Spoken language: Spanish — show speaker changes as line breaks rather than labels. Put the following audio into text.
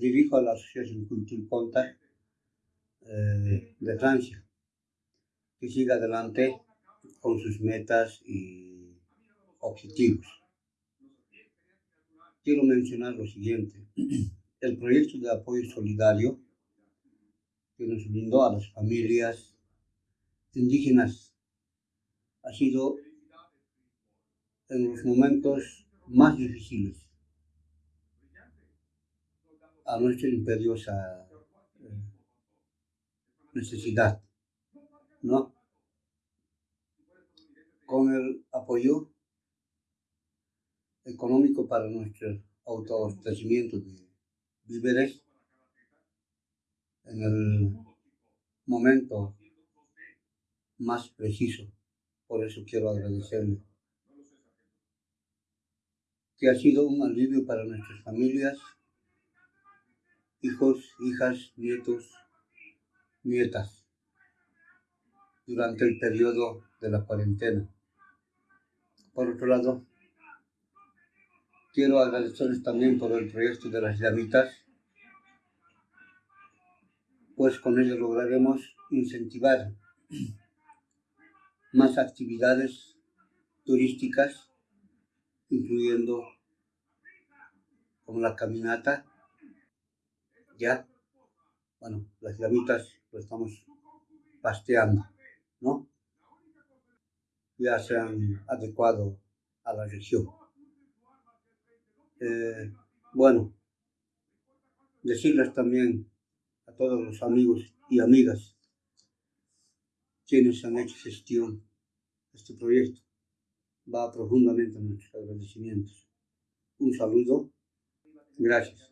dirijo a la Asociación Culture Contact eh, de Francia, que siga adelante con sus metas y objetivos. Quiero mencionar lo siguiente. El proyecto de apoyo solidario que nos brindó a las familias indígenas ha sido en los momentos más difíciles a nuestra imperiosa eh, necesidad, ¿no? Con el apoyo económico para nuestro autoabastecimiento de víveres en el momento más preciso. Por eso quiero agradecerle que ha sido un alivio para nuestras familias, hijos, hijas, nietos, nietas, durante el periodo de la cuarentena. Por otro lado, quiero agradecerles también por el proyecto de las llamitas, pues con ello lograremos incentivar más actividades turísticas incluyendo con la caminata, ya, bueno, las llamitas lo estamos pasteando, ¿no? Ya se han adecuado a la región. Eh, bueno, decirles también a todos los amigos y amigas quienes han hecho gestión este proyecto va profundamente nuestros agradecimientos. Un saludo. Gracias.